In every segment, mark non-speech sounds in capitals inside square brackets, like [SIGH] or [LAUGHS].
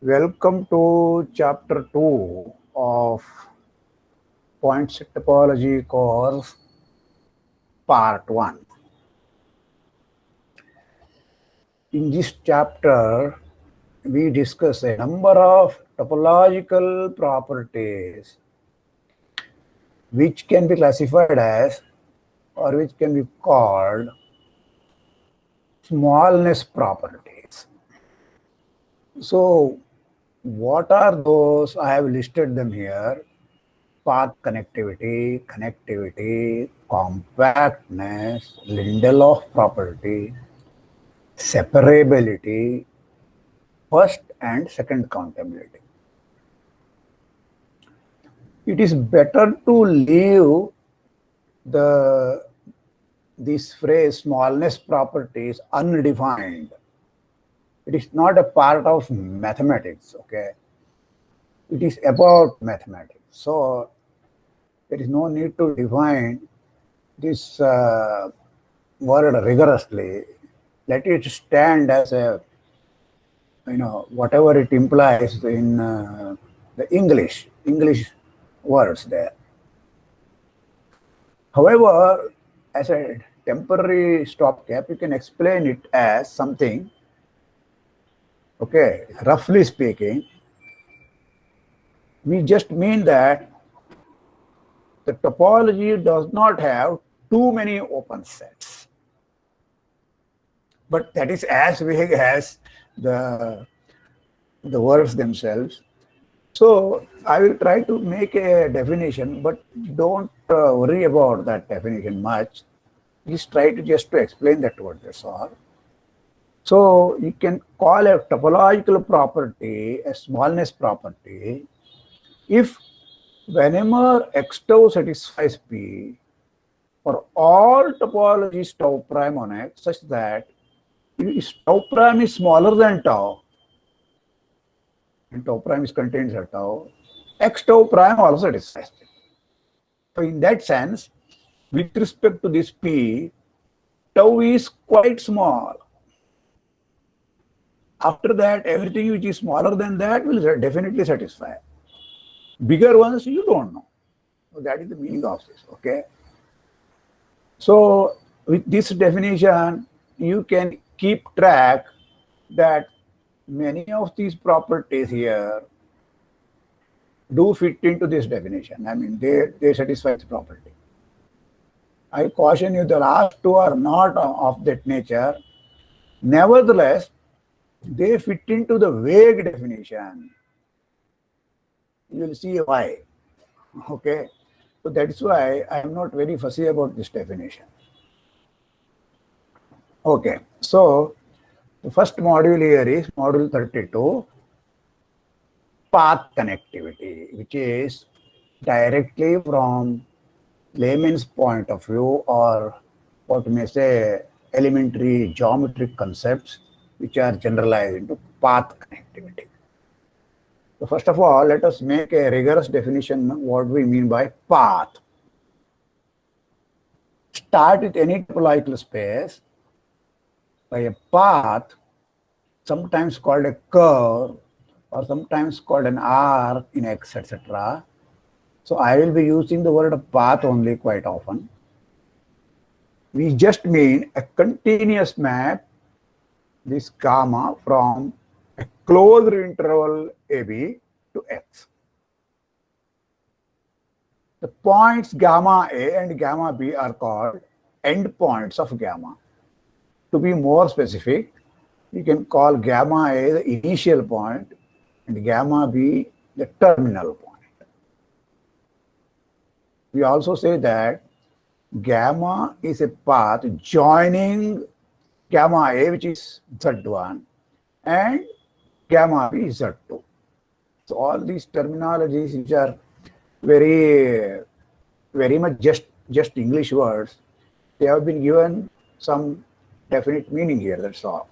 Welcome to chapter 2 of Point Set Topology course, part 1. In this chapter, we discuss a number of topological properties which can be classified as or which can be called smallness properties. So, what are those? I have listed them here. Path connectivity, connectivity, compactness, Lindelof property, separability, first and second countability. It is better to leave the this phrase smallness properties undefined it is not a part of mathematics, okay? It is about mathematics. So there is no need to define this uh, word rigorously. Let it stand as a, you know, whatever it implies in uh, the English, English words there. However, as a temporary stopgap, you can explain it as something okay, roughly speaking, we just mean that the topology does not have too many open sets. But that is as big as the, the words themselves. So I will try to make a definition, but don't uh, worry about that definition much. Just try to just to explain that word, that's all. So you can call a topological property a smallness property if whenever x tau satisfies P for all topologies tau prime on X such that tau prime is smaller than tau and tau prime is contained in tau, x tau prime also satisfies it. So in that sense, with respect to this P, tau is quite small after that, everything which is smaller than that will definitely satisfy. Bigger ones, you don't know. So that is the meaning of this, okay? So with this definition, you can keep track that many of these properties here do fit into this definition. I mean, they, they satisfy the property. I caution you, the last two are not of that nature. Nevertheless, they fit into the vague definition. You will see why. Okay. So that's why I am not very fussy about this definition. Okay. So the first module here is module 32 path connectivity, which is directly from layman's point of view or what we may say elementary geometric concepts which are generalized into path connectivity. So first of all, let us make a rigorous definition of what we mean by path. Start with any topological space by a path, sometimes called a curve or sometimes called an arc in X, etc. So I will be using the word path only quite often. We just mean a continuous map this gamma from a closed interval AB to X. The points gamma A and gamma B are called endpoints of gamma. To be more specific, you can call gamma A the initial point and gamma B the terminal point. We also say that gamma is a path joining gamma A, which is Z1, and gamma B is Z2. So all these terminologies which are very, very much just, just English words, they have been given some definite meaning here, that's all.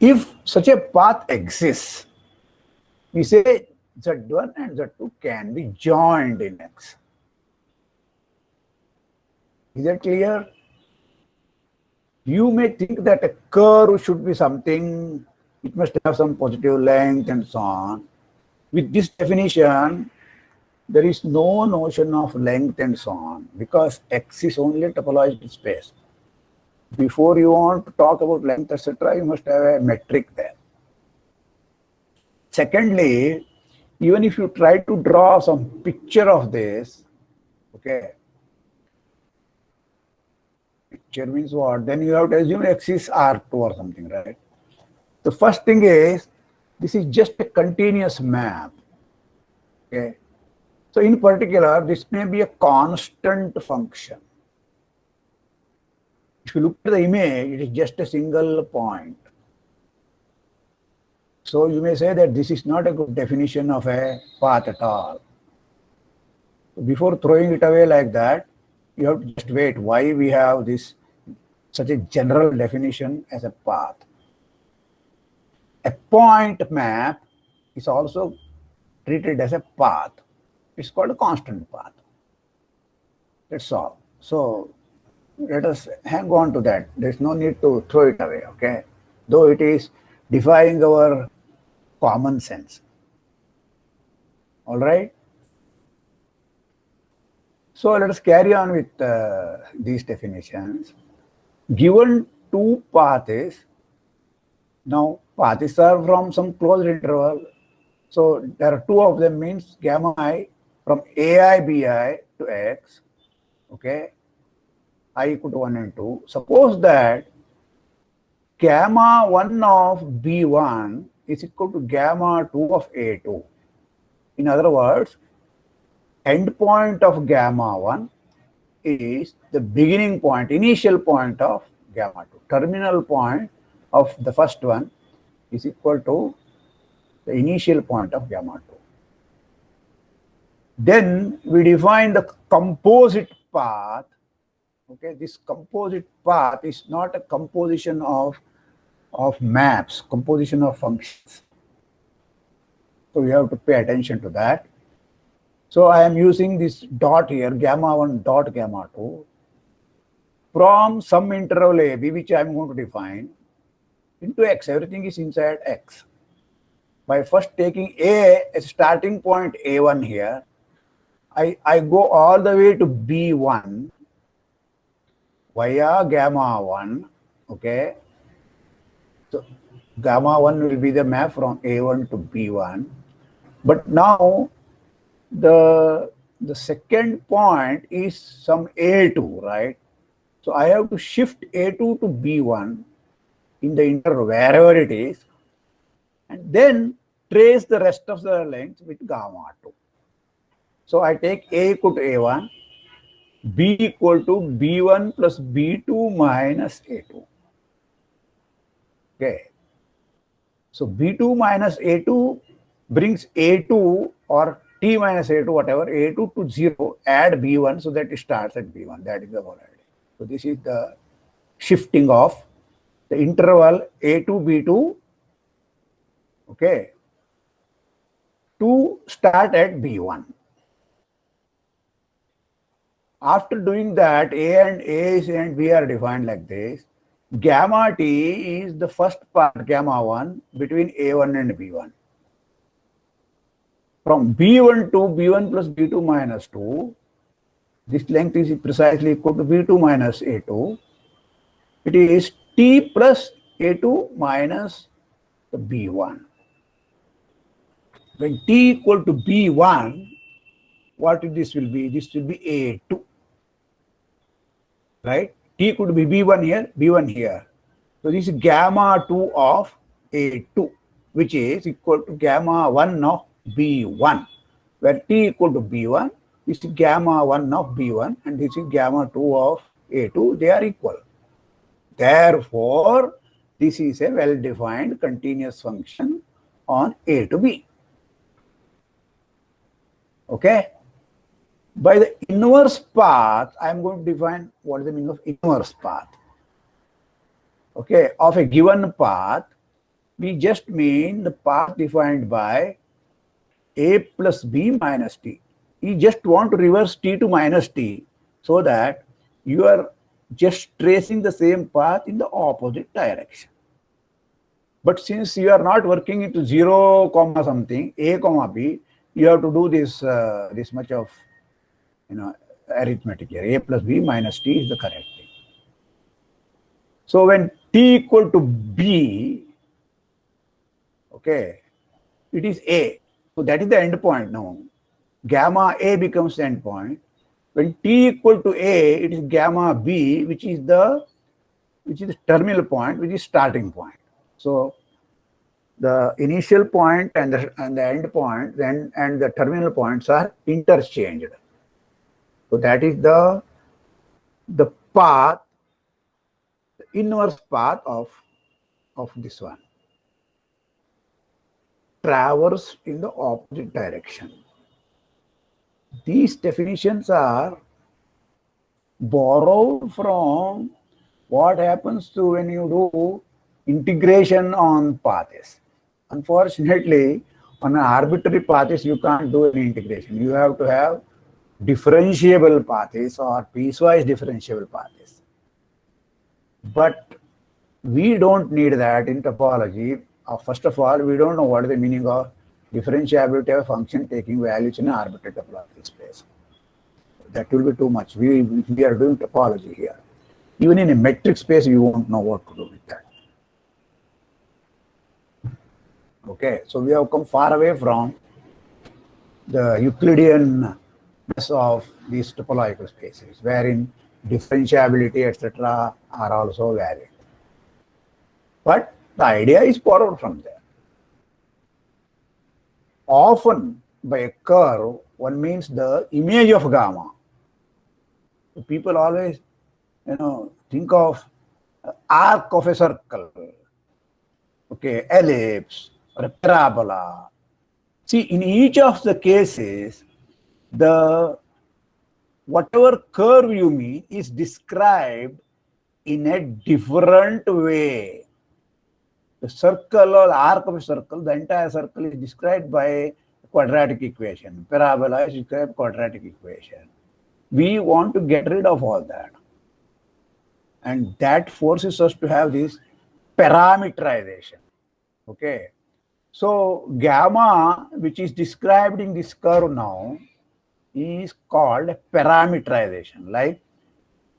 if such a path exists, we say Z1 and Z2 can be joined in X. Is that clear? You may think that a curve should be something, it must have some positive length and so on. With this definition, there is no notion of length and so on because X is only a topological space. Before you want to talk about length, etc., you must have a metric there. Secondly, even if you try to draw some picture of this, okay, picture means what? Then you have to assume x is R2 or something, right? The first thing is, this is just a continuous map, okay? So in particular, this may be a constant function. If you look at the image, it is just a single point. So you may say that this is not a good definition of a path at all. Before throwing it away like that, you have to just wait why we have this such a general definition as a path. A point map is also treated as a path. It's called a constant path. That's all. So let us hang on to that. There's no need to throw it away, okay? Though it is defying our common sense. All right? So let us carry on with uh, these definitions. Given two paths, now paths are from some closed interval. So there are two of them means gamma i from ai bi to x, okay, i equal to 1 and 2. Suppose that gamma 1 of b1 is equal to gamma 2 of A2. In other words, endpoint of gamma 1 is the beginning point, initial point of gamma 2. Terminal point of the first one is equal to the initial point of gamma 2. Then we define the composite path. Okay, this composite path is not a composition of of maps, composition of functions. So we have to pay attention to that. So I am using this dot here, gamma 1 dot gamma 2, from some interval a b, which I am going to define, into x. Everything is inside x. By first taking a as starting point a1 here, I, I go all the way to b1 via gamma 1, okay, so gamma 1 will be the map from A1 to B1. But now the, the second point is some A2, right? So I have to shift A2 to B1 in the interval, wherever it is, and then trace the rest of the length with gamma 2. So I take A equal to A1, B equal to B1 plus B2 minus A2. Okay. So B2 minus A2 brings A2 or T minus A2, whatever, A2 to 0, add B1 so that it starts at B1. That is the whole idea. So this is the shifting of the interval A2, B2, okay, to start at B1. After doing that, A and A and B are defined like this. Gamma t is the first part gamma 1 between a1 and b1 from b1 to b1 plus b2 minus 2 this length is precisely equal to b2 minus a2 it is t plus a2 minus the b1 when t equal to b1 what this will be? This will be a2 right T could be B1 here, B1 here. So this is gamma 2 of A2, which is equal to gamma 1 of B1, where T equal to B1, this is gamma 1 of B1, and this is gamma 2 of A2, they are equal. Therefore, this is a well-defined continuous function on A to B. Okay? By the inverse path, I am going to define what is the meaning of inverse path. Okay, of a given path, we just mean the path defined by a plus b minus t. You just want to reverse t to minus t so that you are just tracing the same path in the opposite direction. But since you are not working into 0 comma something, a comma b, you have to do this uh, this much of you know arithmetic here. a plus b minus t is the correct thing. So when t equal to b, okay, it is a. So that is the end point now. Gamma a becomes the end point. When t equal to a, it is gamma b, which is the which is the terminal point, which is starting point. So the initial point and the, and the end point then and the terminal points are interchanged. So that is the the path, the inverse path of of this one. Traverse in the opposite direction. These definitions are borrowed from what happens to when you do integration on paths. Unfortunately, on an arbitrary paths, you can't do any integration. You have to have differentiable paths or piecewise differentiable paths. But we don't need that in topology. Uh, first of all, we don't know what is the meaning of differentiability of a function taking values in an arbitrary topological space. That will be too much. We, we are doing topology here. Even in a metric space, you won't know what to do with that. Okay, so we have come far away from the Euclidean of these topological spaces, wherein differentiability, etc., are also valid. But the idea is borrowed from there. Often, by a curve, one means the image of gamma. So people always, you know, think of uh, arc of a circle, okay, ellipse, or a parabola. See, in each of the cases, the whatever curve you mean is described in a different way. The circle or arc of a circle, the entire circle is described by a quadratic equation. Parabola is described quadratic equation. We want to get rid of all that. And that forces us to have this parameterization. Okay. So gamma, which is described in this curve now, is called parameterization. Like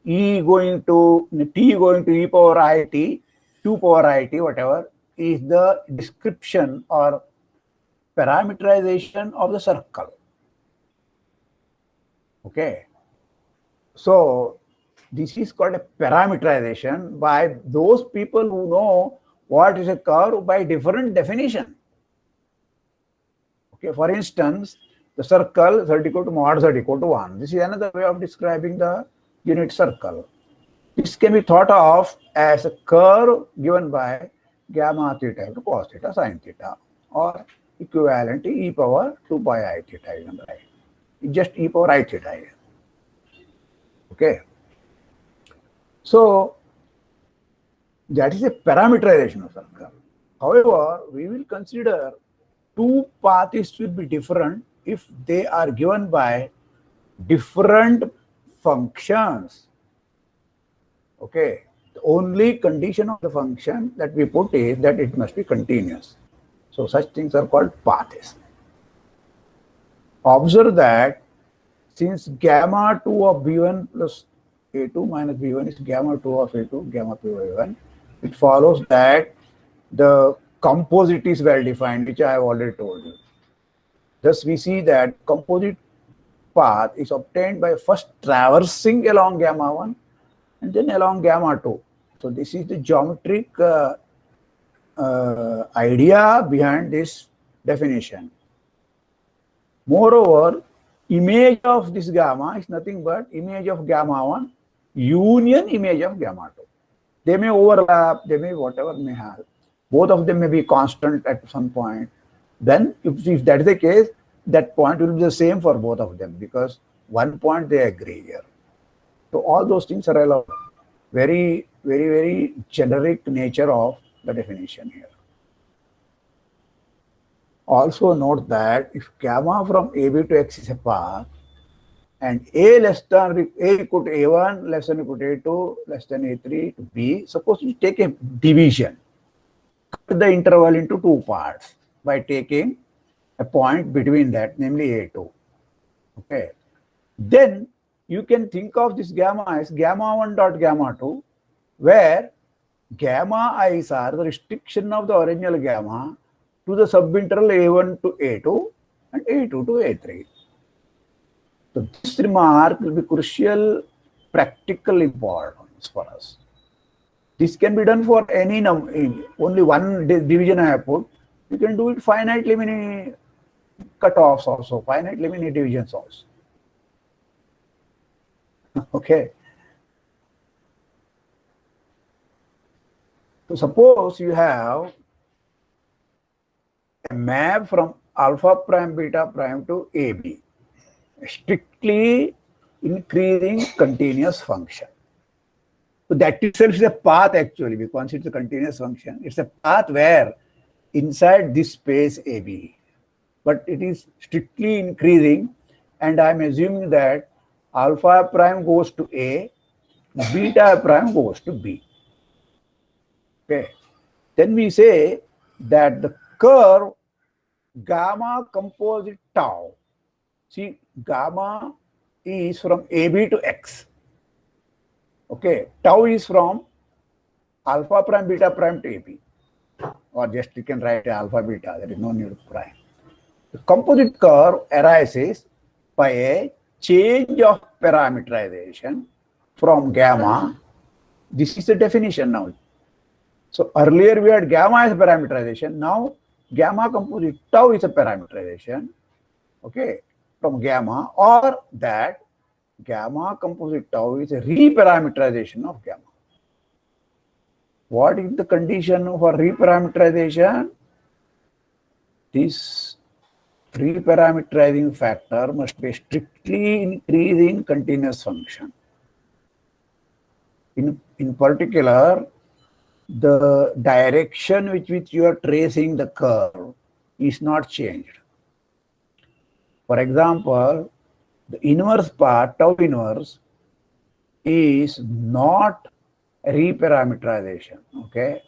e going to t going to e power i t, 2 power i t, whatever, is the description or parameterization of the circle. Okay. So this is called a parameterization by those people who know what is a curve by different definition. Okay, for instance, circle z equal to mod z equal to 1. This is another way of describing the unit circle. This can be thought of as a curve given by gamma theta to cos theta sine theta or equivalent to e power 2 pi i theta right. It's just e power i theta here. Okay. So that is a parameterization of circle. However, we will consider two paths will be different if they are given by different functions. Okay, the only condition of the function that we put is that it must be continuous. So such things are called paths. Observe that since gamma 2 of b1 plus a2 minus b1 is gamma 2 of a2, gamma p of a1, it follows that the composite is well defined, which I have already told you. Thus, we see that composite path is obtained by first traversing along gamma 1 and then along gamma 2. So, this is the geometric uh, uh, idea behind this definition. Moreover, image of this gamma is nothing but image of gamma 1 union image of gamma 2. They may overlap, they may whatever may have. Both of them may be constant at some point then if, if that is the case, that point will be the same for both of them because one point they agree here. So all those things are allowed. Very, very, very generic nature of the definition here. Also note that if gamma from AB to X is a path and A less than A equal to A1 less than equal to A2 less than A3 to B, suppose you take a division, cut the interval into two parts by taking a point between that, namely A2. Okay. Then you can think of this gamma as gamma 1 dot gamma 2, where gamma i's are the restriction of the original gamma to the subinterval A1 to A2 and A2 to A3. So this remark will be crucial practical importance for us. This can be done for any number, only one division I have put. You can do it finitely many cutoffs also, finitely many divisions also. [LAUGHS] okay. So suppose you have a map from alpha prime beta prime to AB, strictly increasing continuous function. So that itself is a path actually, because it's a continuous function. It's a path where inside this space AB, but it is strictly increasing and I'm assuming that alpha prime goes to A, beta prime goes to B. Okay. Then we say that the curve gamma composite tau. See, gamma is from AB to X. Okay, tau is from alpha prime beta prime to AB. Or just you can write alpha beta, uh, there is no need of prime. The composite curve arises by a change of parameterization from gamma. This is the definition now. So earlier we had gamma as parameterization. Now gamma composite tau is a parameterization, okay, from gamma or that gamma composite tau is a reparameterization of gamma. What is the condition for reparameterization? This reparameterizing factor must be strictly increasing continuous function. In, in particular, the direction with which you are tracing the curve is not changed. For example, the inverse part, tau inverse, is not reparameterization, okay?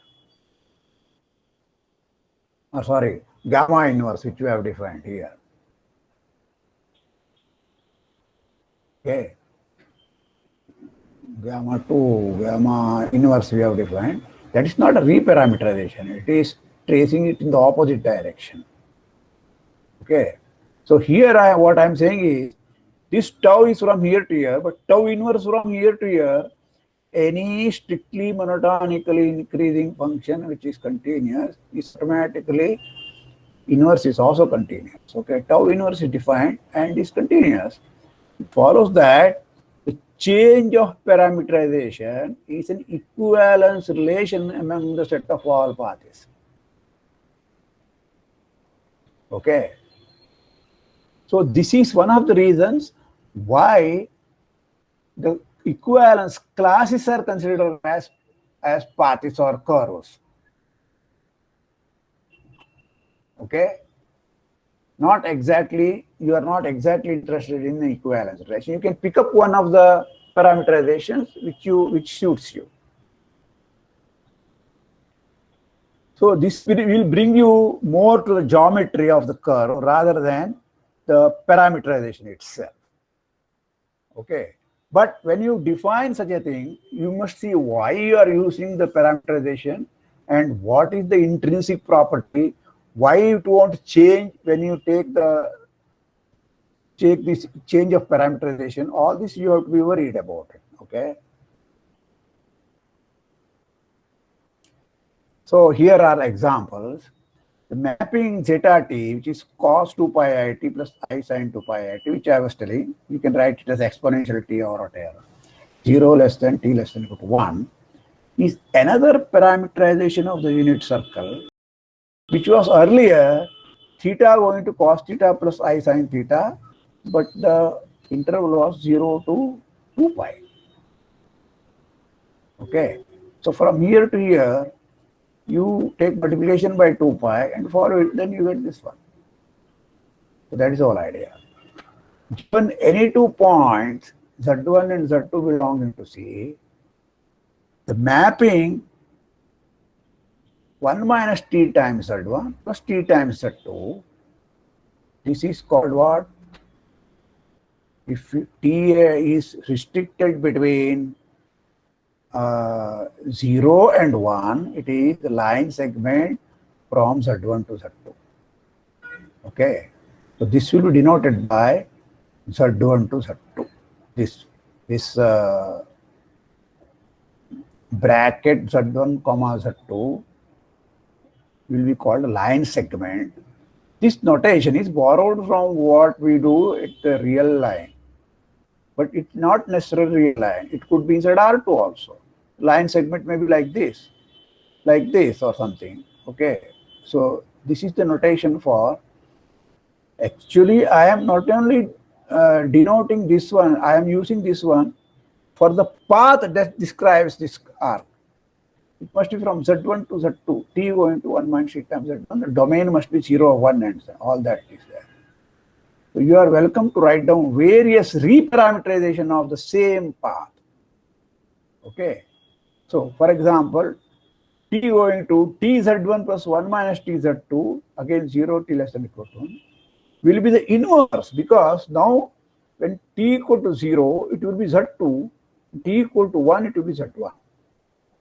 Oh, sorry, gamma inverse, which we have defined here. Okay. Gamma 2, gamma inverse we have defined. That is not a reparameterization. It is tracing it in the opposite direction. Okay. So here I what I'm saying is this tau is from here to here, but tau inverse from here to here, any strictly monotonically increasing function which is continuous is automatically inverse is also continuous. Okay, tau inverse is defined and is continuous. It follows that the change of parameterization is an equivalence relation among the set of all parties. Okay. So this is one of the reasons why the equivalence classes are considered as, as parties or curves. Okay. Not exactly you are not exactly interested in the equivalence relation. You can pick up one of the parameterizations which you which suits you. So this will bring you more to the geometry of the curve rather than the parameterization itself. Okay. But when you define such a thing, you must see why you are using the parameterization and what is the intrinsic property, why it won't change when you take the take this change of parameterization, all this you have to be worried about okay? So here are examples. The mapping zeta t, which is cos 2 pi i t plus i sine 2 pi i t, which I was telling, you can write it as exponential t or whatever. 0 less than t less than equal to 1 is another parameterization of the unit circle, which was earlier theta going to cos theta plus i sine theta but the interval was 0 to 2 pi. Okay. So from here to here, you take multiplication by 2 pi and follow it, then you get this one. So that is the whole idea. Given any two points, Z1 and Z2 belonging to C, the mapping 1 minus t times Z1 plus t times Z2, this is called what? If t is restricted between uh, 0 and 1, it is the line segment from Z1 to Z2. Okay. So this will be denoted by Z1 to Z2. This, this uh, bracket Z1 comma Z2 will be called a line segment. This notation is borrowed from what we do at the real line. But it's not necessarily real line. It could be inside R2 also. Line segment may be like this, like this or something. Okay. So this is the notation for actually I am not only uh, denoting this one, I am using this one for the path that describes this arc. It must be from Z1 to Z2, T going to 1 minus T times Z1, the domain must be 0 1 and all that is there. So you are welcome to write down various reparameterization of the same path. Okay. So for example, T going to TZ1 plus 1 minus TZ2, again 0 T less than equal to 1 will be the inverse because now when t equal to 0, it will be z2, t equal to 1, it will be z1.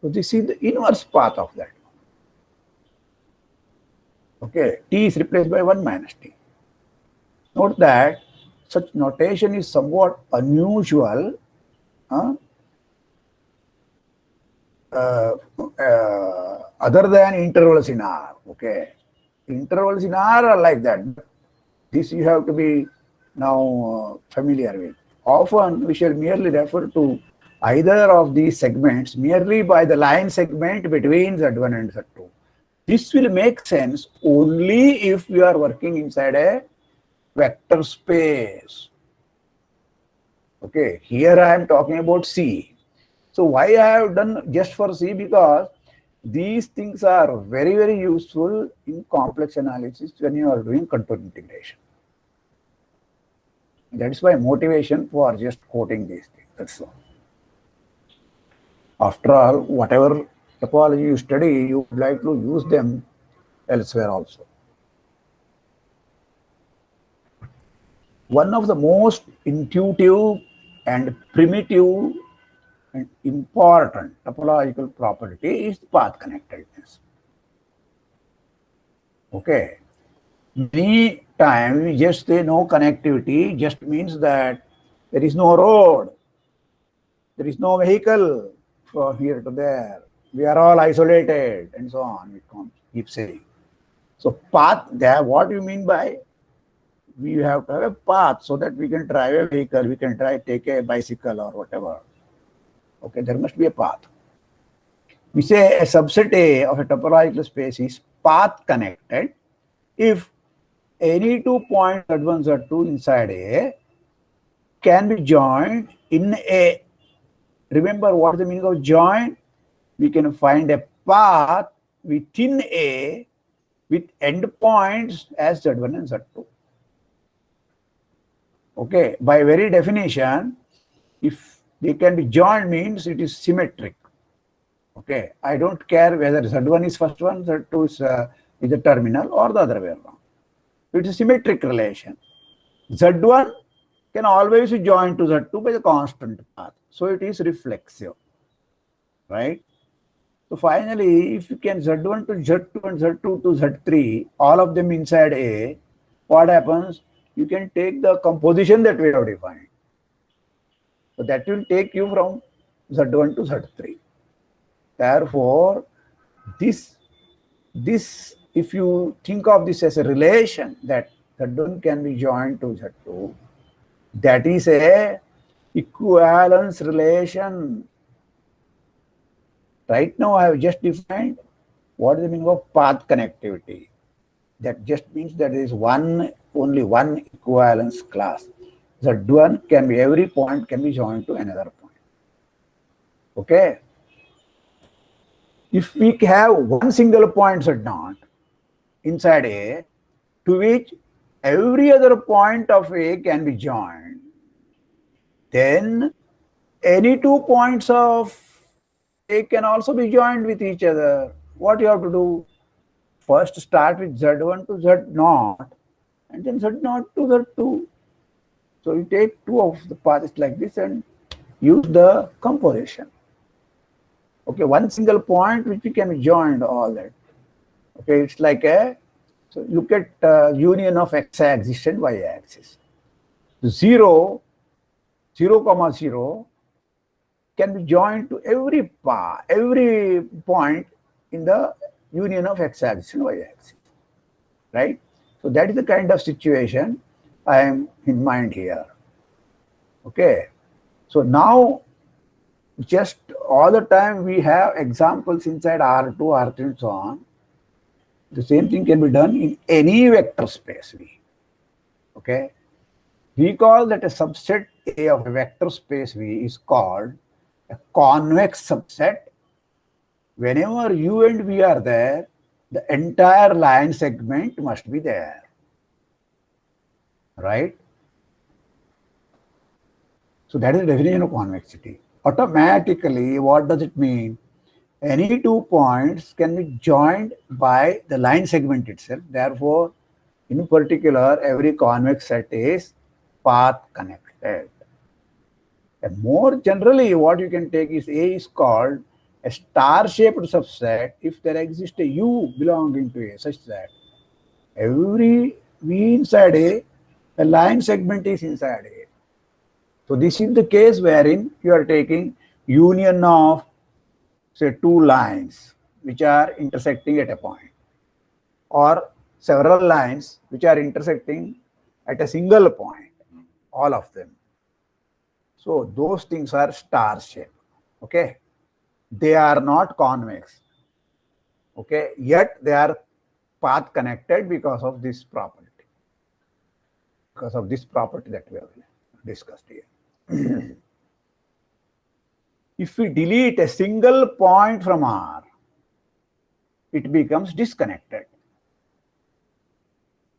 So this is the inverse path of that. Okay, t is replaced by 1 minus t. Note that such notation is somewhat unusual uh, uh, uh, other than intervals in R. Okay, intervals in R are like that. This you have to be now uh, familiar with. Often we shall merely refer to either of these segments merely by the line segment between Z1 and Z2. This will make sense only if you are working inside a vector space. Okay, here I am talking about C. So why I have done just for C because these things are very, very useful in complex analysis when you are doing contour integration. That is my motivation for just quoting these things. That's all. After all, whatever topology you study, you would like to use them elsewhere also. One of the most intuitive and primitive and important topological property is path connectedness. Okay. Many time we just say no connectivity just means that there is no road, there is no vehicle from here to there. We are all isolated and so on. We keep saying. So path there, what do you mean by we have to have a path so that we can drive a vehicle, we can try take a bicycle or whatever. Okay, there must be a path. We say a subset A of a topological space is path connected if any two points Z1, Z2 inside A can be joined in A. Remember what the meaning of join? We can find a path within A with endpoints as Z1 and Z2. Okay, by very definition, if they can be joined means it is symmetric. Okay, I don't care whether Z1 is first one, Z2 is, uh, is the terminal or the other way around. It's a symmetric relation. Z1 can always be joined to Z2 by the constant path. So it is reflexive, right? So finally, if you can Z1 to Z2 and Z2 to Z3, all of them inside A, what happens? You can take the composition that we have defined. So that will take you from Z1 to Z3. Therefore, this, this if you think of this as a relation that Z1 can be joined to Z2, that is a equivalence relation. Right now I have just defined what is the meaning of path connectivity. That just means that there is one, only one equivalence class. Z1 can be, every point can be joined to another point. Okay. If we have one single point Z0, inside A to which every other point of A can be joined, then any two points of A can also be joined with each other. What you have to do? First start with Z1 to Z0 and then Z0 to Z2. So you take two of the paths like this and use the composition. Okay, one single point which we can be joined all that. Okay, it's like a, so look at uh, union of x-axis and y-axis. 0, 0 comma 0 can be joined to every path, every point in the union of x-axis and y-axis, right? So that is the kind of situation I am in mind here. Okay. So now just all the time we have examples inside R2, R3 and so on. The same thing can be done in any vector space V. Okay. We call that a subset A of a vector space V is called a convex subset. Whenever U and V are there, the entire line segment must be there. Right? So that is the definition of convexity. Automatically, what does it mean? Any two points can be joined by the line segment itself. Therefore, in particular, every convex set is path connected. And more generally, what you can take is A is called a star-shaped subset if there exists a U belonging to A such that every V inside A, a line segment is inside A. So this is the case wherein you are taking union of say two lines which are intersecting at a point or several lines which are intersecting at a single point, all of them. So those things are star shape, okay? they are not convex. Okay, yet they are path connected because of this property. Because of this property that we have discussed here. [CLEARS THROAT] if we delete a single point from R, it becomes disconnected.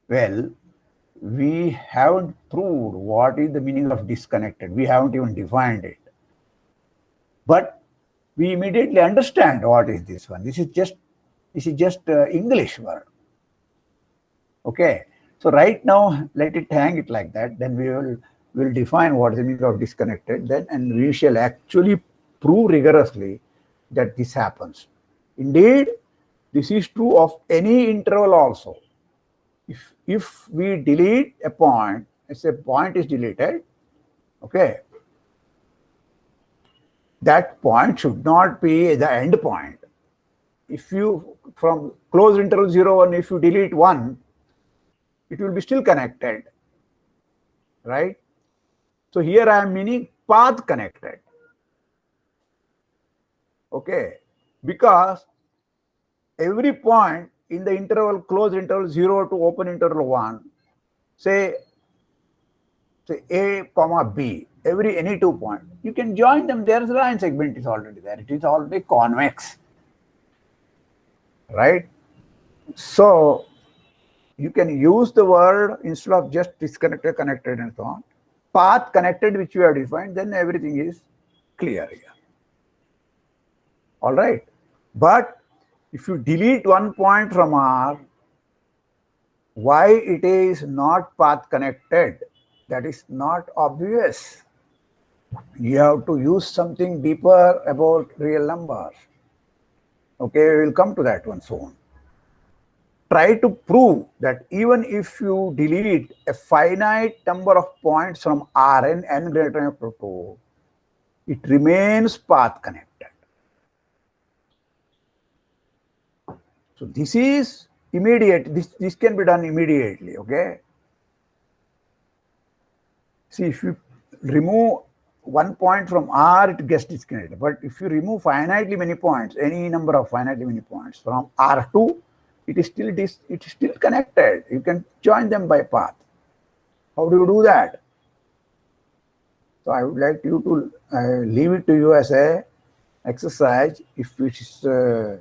Well, we haven't proved what is the meaning of disconnected. We haven't even defined it. But we immediately understand what is this one. This is just this is just uh, English word. Okay. So right now, let it hang it like that. Then we will will define what is the meaning of disconnected. Then and we shall actually prove rigorously that this happens. Indeed, this is true of any interval also. If if we delete a point, let's say point is deleted, okay, that point should not be the end point. If you, from closed interval 0, 1, if you delete 1, it will be still connected, right? So here I am meaning path connected. Okay, because every point in the interval closed interval 0 to open interval 1, say, say A comma B, every any two point, you can join them. There's a line segment is already there. It is already convex, right? So you can use the word instead of just disconnected, connected, and so on. Path connected, which you have defined, then everything is clear here. All right. But if you delete one point from R, why it is not path connected, that is not obvious you have to use something deeper about real numbers. Okay, we will come to that one soon. Try to prove that even if you delete a finite number of points from Rn n greater than equal to 2, it remains path connected. So this is immediate, this, this can be done immediately, okay? See, if you remove one point from R, it gets disconnected. But if you remove finitely many points, any number of finitely many points from R2, it is still dis it is still connected. You can join them by path. How do you do that? So I would like you to uh, leave it to you as a exercise. If it is uh,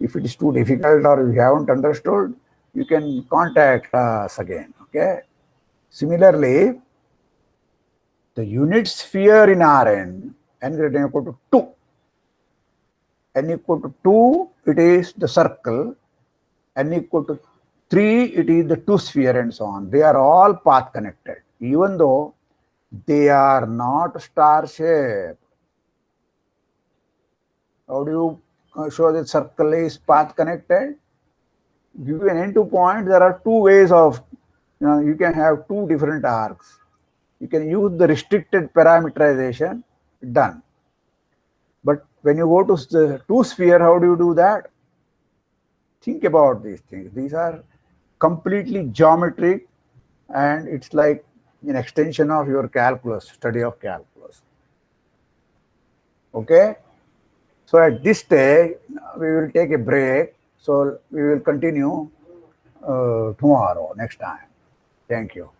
if it is too difficult or you haven't understood, you can contact us again. Okay. Similarly, the unit sphere in Rn, n greater than equal to 2. n equal to 2, it is the circle. N equal to 3, it is the two sphere and so on. They are all path connected, even though they are not star shaped. How do you uh, show that circle is path connected? Give an n2 point, there are two ways of, you know, you can have two different arcs. You can use the restricted parameterization, done. But when you go to the two sphere, how do you do that? Think about these things. These are completely geometric and it's like an extension of your calculus, study of calculus. Okay? So at this stage, we will take a break. So we will continue uh, tomorrow, next time. Thank you.